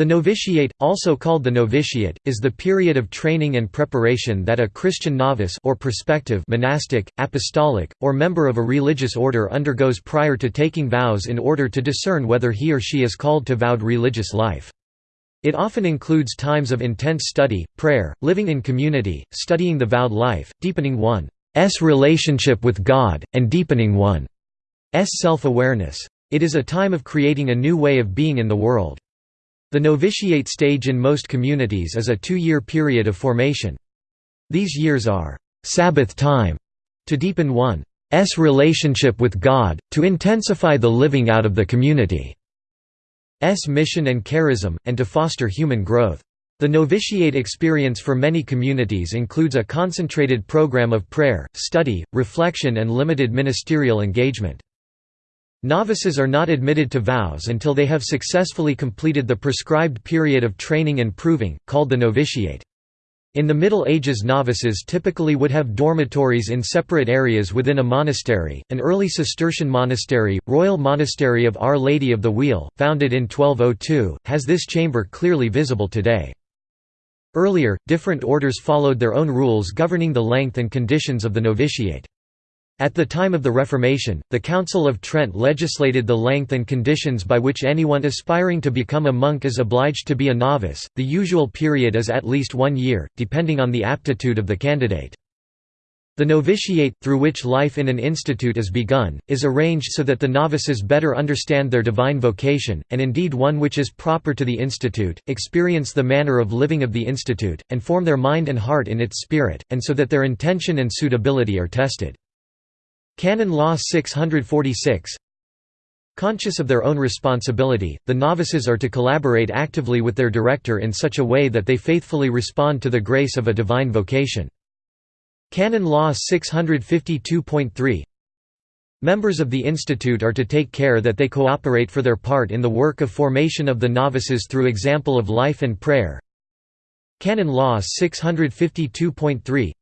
The novitiate, also called the noviciate, is the period of training and preparation that a Christian novice or prospective monastic, apostolic, or member of a religious order undergoes prior to taking vows in order to discern whether he or she is called to vowed religious life. It often includes times of intense study, prayer, living in community, studying the vowed life, deepening one's relationship with God, and deepening one's self-awareness. It is a time of creating a new way of being in the world. The novitiate stage in most communities is a two-year period of formation. These years are «Sabbath time» to deepen one's relationship with God, to intensify the living out of the community's mission and charism, and to foster human growth. The novitiate experience for many communities includes a concentrated program of prayer, study, reflection and limited ministerial engagement. Novices are not admitted to vows until they have successfully completed the prescribed period of training and proving, called the novitiate. In the Middle Ages novices typically would have dormitories in separate areas within a monastery. An early Cistercian monastery, Royal Monastery of Our Lady of the Wheel, founded in 1202, has this chamber clearly visible today. Earlier, different orders followed their own rules governing the length and conditions of the novitiate. At the time of the Reformation, the Council of Trent legislated the length and conditions by which anyone aspiring to become a monk is obliged to be a novice. The usual period is at least one year, depending on the aptitude of the candidate. The novitiate, through which life in an institute is begun, is arranged so that the novices better understand their divine vocation, and indeed one which is proper to the institute, experience the manner of living of the institute, and form their mind and heart in its spirit, and so that their intention and suitability are tested. Canon Law 646 Conscious of their own responsibility, the novices are to collaborate actively with their director in such a way that they faithfully respond to the grace of a divine vocation. Canon Law 652.3 Members of the institute are to take care that they cooperate for their part in the work of formation of the novices through example of life and prayer. Canon Law 652.3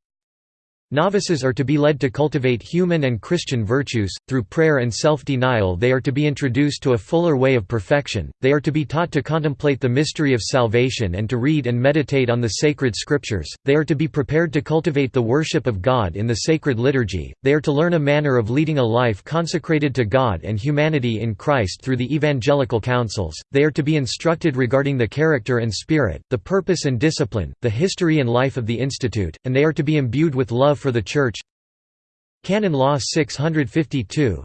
Novices are to be led to cultivate human and Christian virtues, through prayer and self-denial they are to be introduced to a fuller way of perfection, they are to be taught to contemplate the mystery of salvation and to read and meditate on the sacred scriptures, they are to be prepared to cultivate the worship of God in the sacred liturgy, they are to learn a manner of leading a life consecrated to God and humanity in Christ through the evangelical counsels, they are to be instructed regarding the character and spirit, the purpose and discipline, the history and life of the Institute, and they are to be imbued with for the Church Canon Law 652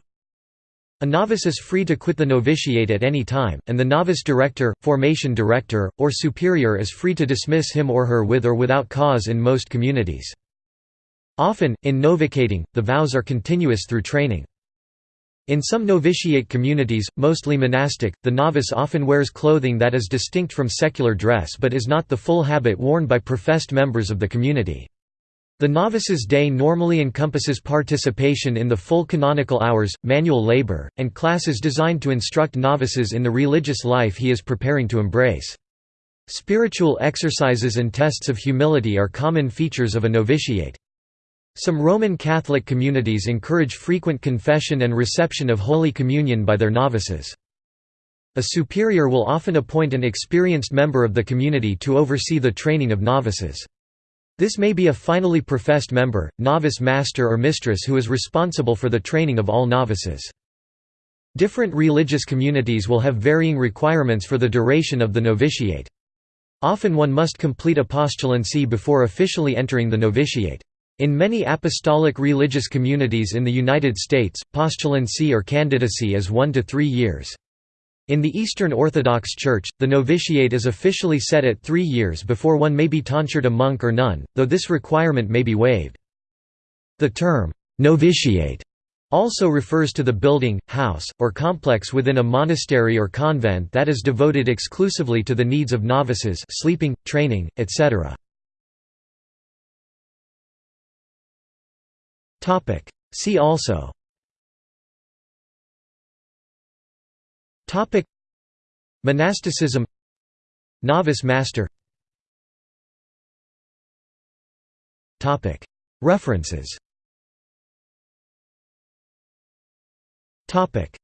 a novice is free to quit the novitiate at any time, and the novice director, formation director, or superior is free to dismiss him or her with or without cause in most communities. Often, in novicating, the vows are continuous through training. In some novitiate communities, mostly monastic, the novice often wears clothing that is distinct from secular dress but is not the full habit worn by professed members of the community. The novice's day normally encompasses participation in the full canonical hours, manual labor, and classes designed to instruct novices in the religious life he is preparing to embrace. Spiritual exercises and tests of humility are common features of a novitiate. Some Roman Catholic communities encourage frequent confession and reception of Holy Communion by their novices. A superior will often appoint an experienced member of the community to oversee the training of novices. This may be a finally professed member, novice master or mistress who is responsible for the training of all novices. Different religious communities will have varying requirements for the duration of the novitiate. Often one must complete a postulancy before officially entering the novitiate. In many apostolic religious communities in the United States, postulancy or candidacy is one to three years. In the Eastern Orthodox Church, the novitiate is officially set at three years before one may be tonsured a monk or nun, though this requirement may be waived. The term, novitiate, also refers to the building, house, or complex within a monastery or convent that is devoted exclusively to the needs of novices sleeping, training, etc. See also Topic. Monasticism. Novice master. Topic. References. Topic